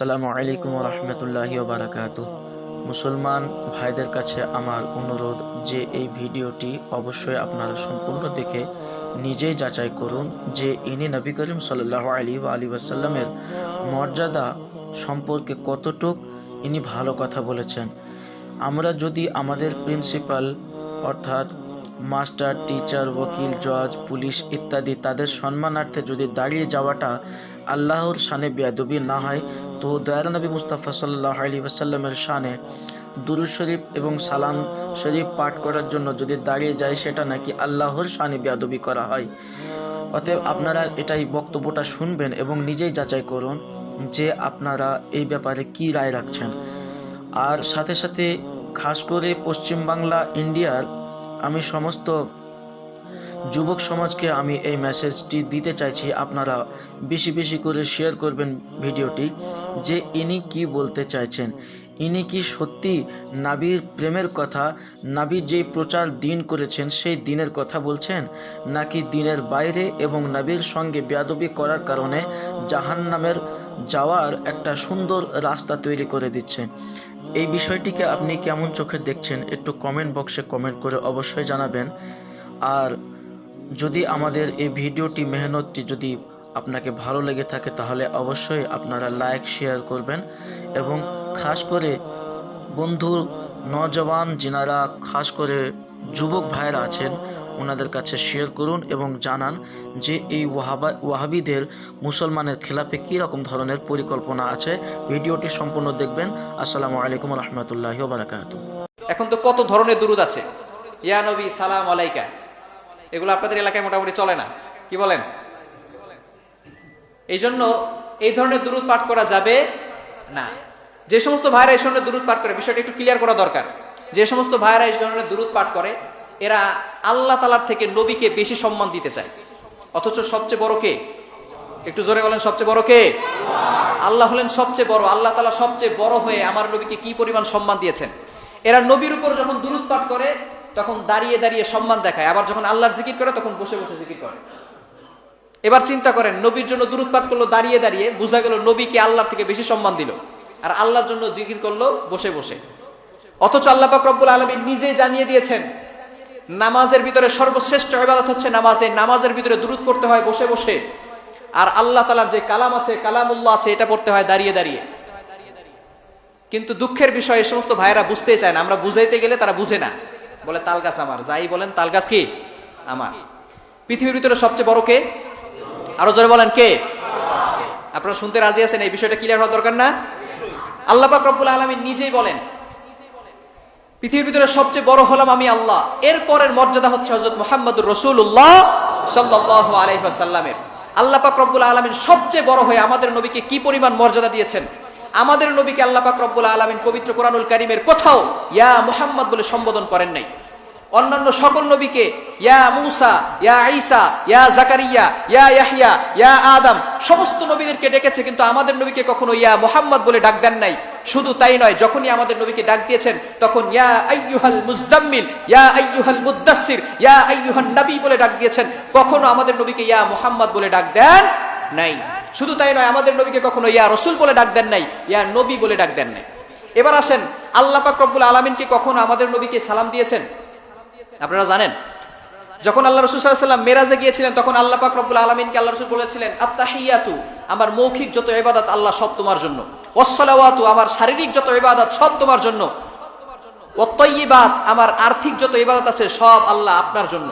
আসসালামু আলাইকুম রহমতুল্লাহি বারাকাত মুসলমান ভাইদের কাছে আমার অনুরোধ যে এই ভিডিওটি অবশ্যই আপনারা সম্পূর্ণ দেখে নিজেই যাচাই করুন যে ইনি নবী করিম সাল্লাহ আলী বা আলী ওয়াসাল্লামের মর্যাদা সম্পর্কে কতটুক ইনি ভালো কথা বলেছেন। আমরা যদি আমাদের প্রিন্সিপাল অর্থাৎ মাস্টার, টিচার ওকিল জজ, পুলিশ ইত্যাদি তাদের সম্মানার্থে যদি দাঁড়িয়ে যাওয়াটা আল্লাহর শানে বেয়াদবি না হয়, তো দয়ার নবী মুস্তাফা সাল্লাহ আলী ওয়াসাল্লামের শানে দুরুদ শরীফ এবং সালাম শরীফ পাঠ করার জন্য যদি দাঁড়িয়ে যায়, সেটা নাকি আল্লাহর শানে বেয়াদবি করা হয়। অতএব আপনারা এটাই বক্তব্যটা শুনবেন এবং নিজেই যাচাই করুন যে আপনারা এই ব্যাপারে কি রায় রাখছেন। আর সাথে সাথে, খাস করে পশ্চিমবাংলা ইন্ডিয়ার আমি সমস্ত যুবক সমাজকে আমি এই মেসেজটি দিতে চাইছি। আপনারা বেশি বেশি করে শেয়ার করবেন ভিডিওটি যে ইনি কি বলতে চাইছেন। ইনি কি সত্যি নাবির প্রেমের কথা নাবির যেই প্রচার দিন করেছেন সেই দিনের কথা বলছেন? নাকি দিনের বাইরে এবং নাবির সঙ্গে বেয়াদবি করার কারণে জাহান নামের যাওয়ার একটা সুন্দর রাস্তা তৈরি করে দিচ্ছেন এই বিষয়টিকে আপনি কেমন চোখে দেখছেন একটু কমেন্ট বক্সে কমেন্ট করে অবশ্যই জানাবেন। আর যদি আমাদের এই ভিডিওটি মেহনতটি যদি আপনাকে ভালো লেগে থাকে, তাহলে অবশ্যই আপনারা লাইক, শেয়ার করবেন এবং খাস করে বন্ধু নজওয়ান যিনারা খাস করে যুবক ভাইয়েরা আছেন, ওনাদের কাছে শেয়ার করুন এবং জানান যে এই ওয়াহাবা, ওয়াহাবিদের মুসলমানের খেলাফে কী রকম ধরনের পরিকল্পনা আছে। ভিডিওটি সম্পূর্ণ দেখবেন। আসসালামু আলাইকুম রহমতুল্লাহ বারাকাতু এখন তো কত ধরনের দুরুদ আছে? ইয়া নবী, সালাম আলাইকা। এগুলো আপনাদের এলাকায় মোটামুটি চলে না। কি বলেন? এই জন্য এই ধরনের দুরুদ পাঠ করা যাবে না। যে সমস্ত ভাইরা এই ধরনের দুরুদ পাঠ করে, বিষয়টা একটু ক্লিয়ার করা দরকার। যে সমস্ত ভাইরা এই ধরনের দুরুদ পাঠ করে, এরা আল্লাহ তালার থেকে নবীকে বেশি সম্মান দিতে চায়। অথচ সবচেয়ে বড় কে? একটু জোরে বলেন, সবচেয়ে বড় কে? আল্লাহ হলেন সবচেয়ে বড়। আল্লাহ তালা সবচেয়ে বড় হয়ে আমার নবীকে কি পরিমাণ সম্মান দিয়েছেন? এরা নবীর উপর যখন দুরুদ পাঠ করে তখন দাঁড়িয়ে দাঁড়িয়ে সম্মান দেখায়। আবার যখন আল্লাহর জিকির করে, তখন বসে বসে জিকির করে। এবার চিন্তা করেন, নবীর জন্য দূরত পাঠ করল, দাঁড়িয়ে দাঁড়িয়ে বোঝা গেল নবীকে আল্লাহর থেকে বেশি সম্মান দিল। আর আল্লাহর জন্য জিকির করল, বসে বসে। অথচ আল্লাহ রব্বুল আলমী নিজে জানিয়ে দিয়েছেন, নামাজের ভিতরে সর্বশ্রেষ্ঠ ইবাদত হচ্ছে নামাজ। নামাজের ভিতরে দূরত পড়তে হয় বসে বসে। আর আল্লাহ তালার যে কালাম আছে, কালামুল্লাহ আছে, এটা পড়তে হয় দাঁড়িয়ে দাঁড়িয়ে। কিন্তু দুঃখের বিষয় সমস্ত ভাইয়েরা বুঝতেই চায় না। আমরা বুঝাইতে গেলে তারা বুঝে না। বলে তালগাছ আমার। যাই বলেন, তালগাছ কি? আমার। পৃথিবীর ভিতরে সবচেয়ে বড় কে? আরও জোরে বলেন, কে? আপনারা শুনতে রাজি আছেন? এই বিষয়টা ক্লিয়ার হওয়া দরকার না? আল্লাহ রব্বুল আলমী নিজেই বলেন, পৃথিবীর ভিতরে সবচেয়ে বড় হলাম আমি আল্লাহ। এরপরের মর্যাদা হচ্ছে হজরত মোহাম্মদুর রসুল্লাহ সাল্লাহ আলহিহাসাল্লামের আল্লাহ পাক রব্বুল আলমিন সবচেয়ে বড় হয়ে আমাদের নবীকে কি পরিমাণ মর্যাদা দিয়েছেন? আমাদের নবীকে আল্লাহ পাক রব্বুল আলমিন পবিত্র কোরআনুল কারিমের কোথাও ইয়া মুহাম্মদ বলে সম্বোধন করেন নাই। অন্যান্য সকল নবীকে ইয়া মুসা, ইয়া ঈসা, ইয়া জাকারিয়া, ইয়া ইয়াহিয়া ইয়া আদম, সমস্ত নবীদেরকে ডেকেছে কিন্তু আমাদের নবীকে কখনো ইয়া মোহাম্মদ বলে ডাক দেন নাই। শুধু তাই নয়, যখনই আমাদের নবীকে ডাক দিয়েছেন, তখন ইয়া আইয়ুহাল মুজাম্মিল ইয়া আইয়ুহাল মুদাসসির, ইয়া আইয়ুহান নবী বলে ডাক দিয়েছেন। কখনো আমাদের নবীকে ইয়া মোহাম্মদ বলে ডাক দেন নাই। শুধু তাই নয়, আমাদের নবীকে কখনো ইয়া রসুল বলে ডাক দেন নাই, ইয়া নবী বলে ডাক দেন নাই। এবার আসেন, আল্লাহ পাক রব্বুল আলমিনকে কখনো আমাদের নবীকে সালাম দিয়েছেন? আপনারা জানেন? যখন আল্লাহ রসুল সাল্লাম মেরাজে গিয়েছিলেন, তখন আল্লাহ পাক রব্বুল আলমিনকে আল্লাহ রসুল বলেছিলেন আত্মাহিয়াতু আমার মৌখিক যত ইবাদত আল্লাহ সব তোমার জন্য। ওসলাওয়াতু আমার শারীরিক যত ইবাদত সব তোমার জন্য। ওত্তইবাদ আমার আর্থিক যত ইবাদত আছে সব আল্লাহ আপনার জন্য।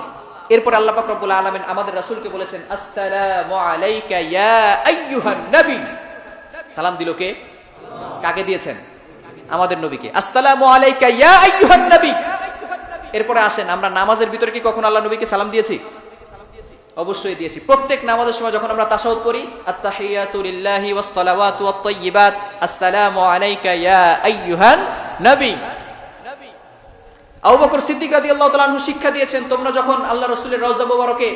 এরপর আল্লাহ রব্বুল আলমিন আমাদের রাসুলকে বলেছেন, আসসালামু নবী। সালাম দিল কে? কাকে দিয়েছেন? আমাদের নবীকে। আসসালামু নবী। এরপরে আসেন, আমরা নামাজের ভিতরে কি কখন আল্লাহ নবীকে সালাম দিয়েছি? অবশ্যই দিয়েছি। প্রত্যেক নামাজের সময় যখন আমরা তাশাহুদ পড়ি, আত্তাহিয়াতু লিল্লাহি ওয়াস ওয়াত তাইয়্যিবাত। আসসালামু আলাইকা ইয়া আইয়ুহান নবী। আবু বকর সিদ্দিক রাদিয়াল্লাহু তাআলা আনহু শিক্ষা দিয়েছেন, তোমরা যখন আল্লাহ রাসূলের রওজা মুবারকে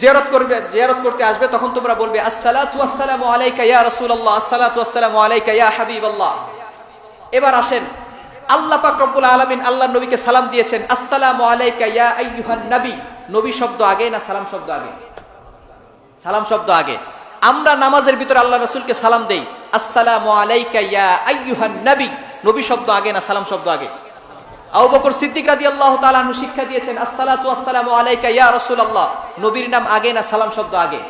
জিয়ারত করবে, জিয়ারত করতে আসবে, তখন তোমরা বলবে, আসসালাতু ওয়াসসালামু আলাইকা ইয়া রাসূলুল্লাহ, আসসালাতু ওয়াসসালামু আলাইকা ইয়া হাবিবাল্লাহ। এবার আসেন, আল্লাহ পাক রব্বুল আলামিন আল্লাহ নবীকে সালাম দিয়েছেন, আসসালামু আলাইকা ইয়া আইয়ুহান নবী। নবী শব্দ আগে না সালাম শব্দ আগে? সালাম শব্দ আগে। আমরা নামাজের ভিতরে আল্লাহ রাসূলকে সালাম দেই, আসসালামু আলাইকা ইয়া আইয়ুহান নবী। নবী শব্দ আগে না সালাম শব্দ আগে? আবু বকর সিদ্দিক রাদিয়াল্লাহু তাআলা আনহু শিক্ষা দিয়েছেন, আসসালাতু আসসালামু আলাইকা ইয়া রাসূলুল্লাহ। নবীর নাম আগে না সালাম শব্দ আগে?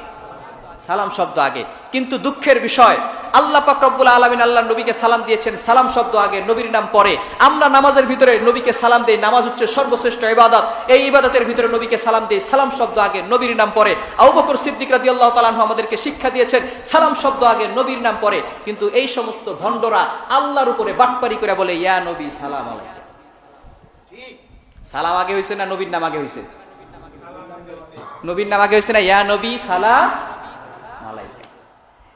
সালাম শব্দ আগে। কিন্তু দুঃখের বিষয়, আল্লাহ পাক রব্বুল আলামিন আল্লাহ নবীকে সালাম দিয়েছেন, সালাম শব্দ আগে, নবীর নাম পরে। আমরা নামাজের ভিতরে নবীকে সালাম দেই, নামাজ হচ্ছে সর্বশ্রেষ্ঠ ইবাদত। এই ইবাদতের ভিতরে নবীকে সালাম দেই, সালাম শব্দ আগে, নবীর নাম পরে। আবু বকর সিদ্দিক রাদিয়াল্লাহু তাআলা আমাদেরকে শিক্ষা দিয়েছেন, সালাম শব্দ আগে, নবীর নাম পরে। কিন্তু এই সমস্ত ভণ্ডরা আল্লাহর উপরে বাটপারি করে বলে, ইয়া নবী, সালাম আলাইকা। সালাম আগে হয়েছে না নবীর নাম আগে হয়েছে নবীর নাম আগে হয়েছে না, ইয়া নবী সালাম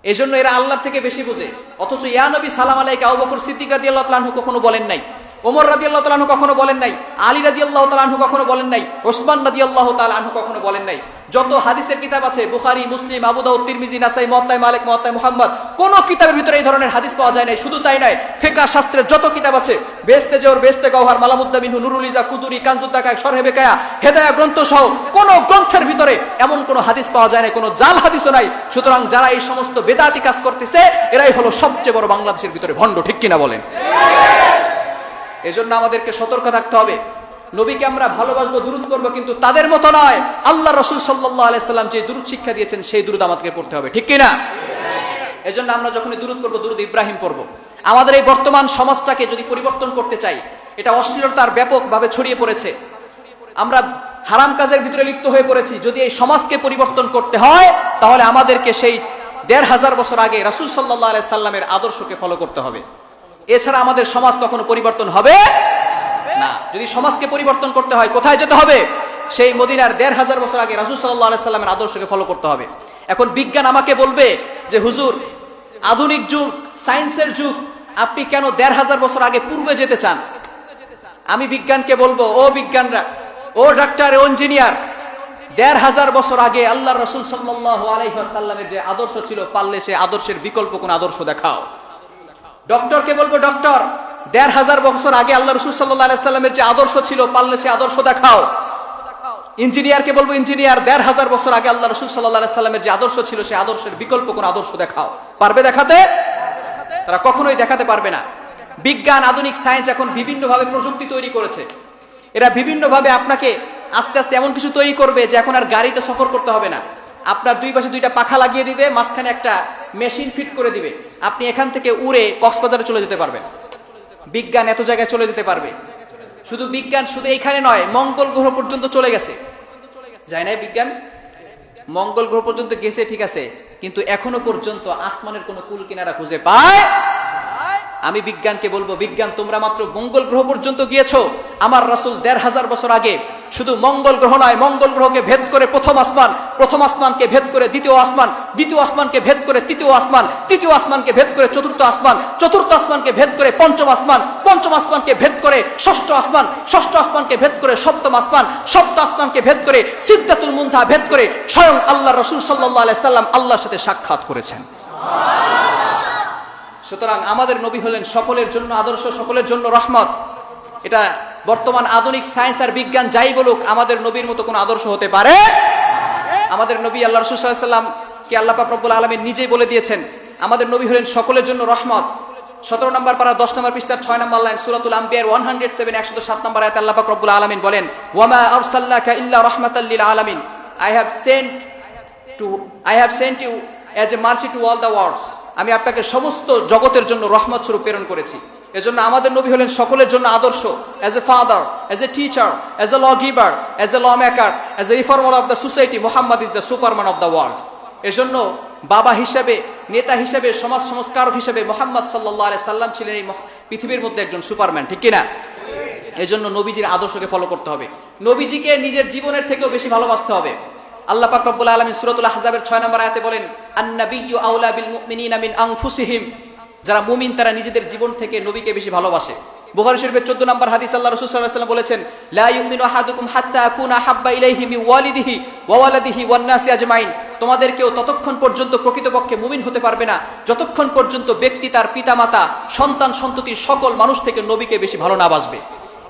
এই জন্য এরা আল্লাহর থেকে বেশি বোঝে। অথচ ইয়া নবী সালাম আলাইকা আবু বকর রাদিয়াল্লাহু তাআলা কখনো বলেন নাই। ওমর রাদিয়াল্লাহু আল্লাহ আনহু কখনো বলেন নাই, আলী রাদিয়াল্লাহু আল্লাহ আনহু কখনো বলেন নাই, ওসমান রাদিয়াল্লাহু আল্লাহ আনহু কখনো বলেন নাই। যত হাদিসের কিতাব আছে, বুখারী, মুসলিম, আবু দাউদ, তিরমিজি, নাসাই মুয়াত্তা মালিক মুয়াত্তা মোহাম্মদ, কোন কিতাবের ভিতরে এই ধরনের হাদিস পাওয়া যায় নাই, শুধু তাই নয় ফিকহ, শাস্ত্রের যত কিতাব আছে বেস্তে জোর বেস্তে গওহার, মালামুদ্দা মিনহু, নুরুল ইজা কুতুরি কানজুদ্দাকায় শরহে বেকায়া, হেদায়া গ্রন্থ সহ কোন গ্রন্থের ভিতরে এমন কোন হাদিস পাওয়া যায় না কোনো জাল হাদিসও নাই। সুতরাং যারা এই সমস্ত বেদাতি কাজ করতেছে, এরাই হলো সবচেয়ে বড় বাংলাদেশের ভিতরে ভণ্ড, ঠিক কিনা বলেন? এজন্য আমাদেরকে সতর্ক থাকতে হবে। নবীকে আমরা ভালোবাসবো, দুরুদ করব কিন্তু তাদের মতো নয়। আল্লাহ রসুল সাল্লাহ আলাইসাল্লাম যে দুরুদ শিক্ষা দিয়েছেন, সেই দুরুদ আমাদেরকে পড়তে হবে। ঠিক কিনা? এজন্য আমরা যখনই দুরুদ করব দুরুদ ইব্রাহিম করব আমাদের এই বর্তমান সমাজটাকে যদি পরিবর্তন করতে চাই, এটা অশ্লীলতার ব্যাপকভাবে ছড়িয়ে পড়েছে। আমরা হারাম কাজের ভিতরে লিপ্ত হয়ে পড়েছি। যদি এই সমাজকে পরিবর্তন করতে হয়, তাহলে আমাদেরকে সেই দেড় হাজার বছর আগে রাসুল সাল্লাহ আলাইসাল্লামের আদর্শকে ফলো করতে হবে। এছাড়া আমাদের সমাজ কখনো পরিবর্তন হবে না। যদি সমাজকে পরিবর্তন করতে হয়, কোথায় যেতে হবে? সেই মদিনার দেড় হাজার বছর আগে রাসুল সাল্লাহ সাল্লামের আদর্শকে ফলো করতে হবে। এখন বিজ্ঞান আমাকে বলবে যে, হুজুর, আধুনিক যুগ সায়েন্সের যুগ, আপনি কেন দেড় হাজার বছর আগে পূর্বে যেতে চান? আমি বিজ্ঞানকে বলব, ও বিজ্ঞানরা, ও ডাক্তার, ও ইঞ্জিনিয়ার দেড় হাজার বছর আগে আল্লাহ রসুল সাল্লাহ আলাইসাল্লামের যে আদর্শ ছিল, পারলে সে আদর্শের বিকল্প কোন আদর্শ দেখাও। ডক্টরকে বলব ডক্টর দেড় হাজার বছর আগে আল্লাহ রসুল সাল্লাহ যে আদর্শ ছিল পারলে সে আদর্শ দেখাও। ইঞ্জিনিয়ারকে বলব ইঞ্জিনিয়ার দেড় হাজার বছর আগে আল্লাহ রসুল সাল্লাহ আলাইসাল্লামের যে আদর্শ ছিল, সে আদর্শের বিকল্প কোন আদর্শ দেখাও। পারবে দেখাতে? তারা কখনোই দেখাতে পারবে না। বিজ্ঞান, আধুনিক সায়েন্স এখন বিভিন্নভাবে প্রযুক্তি তৈরি করেছে। এরা বিভিন্নভাবে আপনাকে আস্তে আস্তে এমন কিছু তৈরি করবে যে এখন আর গাড়িতে সফর করতে হবে না। আপনার দুই পাশে দুইটা পাখা লাগিয়ে দিবে, মাঝখানে একটা মেশিন ফিট করে দিবে। আপনি এখান থেকে উড়ে কক্সবাজারে চলে যেতে পারবেন। বিজ্ঞান এত জায়গায় চলে যেতে পারবে। শুধু বিজ্ঞান শুধু এখানে নয়, মঙ্গল গ্রহ পর্যন্ত চলে গেছে। যায় না বিজ্ঞান? মঙ্গল গ্রহ পর্যন্ত গেছে, ঠিক আছে। কিন্তু এখনও পর্যন্ত আসমানের কোনো কুল কিনারা খুঁজে পায় আমি বিজ্ঞানকে বলব, বিজ্ঞান, তোমরা মাত্র মঙ্গল গ্রহ পর্যন্ত গিয়েছো। আমার রাসুল দেড় হাজার বছর আগে শুধু মঙ্গল গ্রহ নয়, মঙ্গল গ্রহকে ভেদ করে প্রথম আসমান, প্রথম আসমানকে ভেদ করে দ্বিতীয় আসমান, দ্বিতীয় আসমানকে ভেদ করে তৃতীয় আসমান, তৃতীয় আসমানকে ভেদ করে চতুর্থ আসমান, চতুর্থ আসমানকে ভেদ করে পঞ্চম আসমান, পঞ্চম আসমানকে ভেদ করে ষষ্ঠ আসমান, ষষ্ঠ আসমানকে ভেদ করে সপ্তম আসমান সপ্ত আসমানকে ভেদ করে সিদ্ধাতুল মুন্থা ভেদ করে স্বয়ং আল্লাহ রসুল সাল্লাহ আলাইসাল্লাম আল্লাহর সাথে সাক্ষাৎ করেছেন। সুতরাং আমাদের নবী হলেন সকলের জন্য আদর্শ, সকলের জন্য রহমত। এটা বর্তমান আধুনিক সায়েন্স আর বিজ্ঞান যাই বলুক, আমাদের নবীর মতো কোনো আদর্শ হতে পারে? আমাদের নবী আল্লাহ রসুল্লাহাম কে আল্লাহ পাক রব্বুল আলমী নিজেই বলে দিয়েছেন, আমাদের নবী হলেন সকলের জন্য রহমত। সতেরো নম্বর পারা, দশ নম্বর পৃষ্ঠার ছয় নম্বর লাইন, সুরাতুল আম্বিয়ার ওয়ান হান্ড্রেড সেভেন একশো সাত নম্বর আয়াত আল্লাহ পাক রব্বুল আলমিন বলেন, ওয়ামা আরসাল্লাকা ইল্লা রহমাতাল্লিল আলামিন। I have sent to I have sent you as a mercy to all the worlds আমি আপনাকে সমস্ত জগতের জন্য রহমত স্বরূপ প্রেরণ করেছি। এজন্য আমাদের নবী হলেন সকলের জন্য আদর্শ as a father as a teacher as a law giver as a law maker as a reformer of the society Muhammad is the superman of the world এজন্য বাবা হিসাবে, নেতা হিসাবে, সমাজ সংস্কারক হিসেবে মোহাম্মদ সাল্লাহ সাল্লাম ছিলেন এই পৃথিবীর মধ্যে একজন সুপারম্যান, ঠিক কিনা? এজন্য নবীজির আদর্শকে ফলো করতে হবে। নবীজিকে নিজের জীবনের থেকেও বেশি ভালোবাসতে হবে। আল্লাহ পাক রব্বুল আলামিন সূরাতুল আহজাবের 6 নম্বর আয়াতে বলেন, আন-নাবিয়্যু আউলা বিল মুমিনিনা মিন আনফুসিহিম। যারা মুমিন, তারা নিজেদের জীবন থেকে নবীকে বেশি ভালোবাসে। বুখারী শরীফের 14 নম্বর হাদিস, আল্লাহ রাসূল বলেছেন হাত্তা হাব্বা ওয়ালিদিহি ওয়া ওয়ালাদিহি তোমাদের কেউ ততক্ষণ পর্যন্ত প্রকৃতপক্ষে মুমিন হতে পারবে না। যতক্ষণ পর্যন্ত ব্যক্তি তার পিতামাতা, সন্তান সন্ততির সকল মানুষ থেকে নবীকে বেশি ভালো না বাসবে।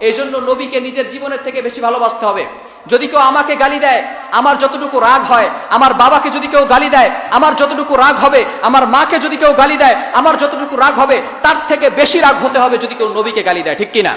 এই জন্য নবীকে নিজের জীবনের থেকে বেশি ভালোবাসতে হবে। যদি কেউ আমাকে গালি দেয়, আমার যতটুকু রাগ হয়, আমার বাবাকে যদি কেউ গালি দেয়, আমার যতটুকু রাগ হবে, আমার মাকে যদি কেউ গালি দেয়, আমার যতটুকু রাগ হবে, তার থেকে বেশি রাগ হতে হবে যদি কেউ নবীকে গালি দেয়, ঠিক কিনা?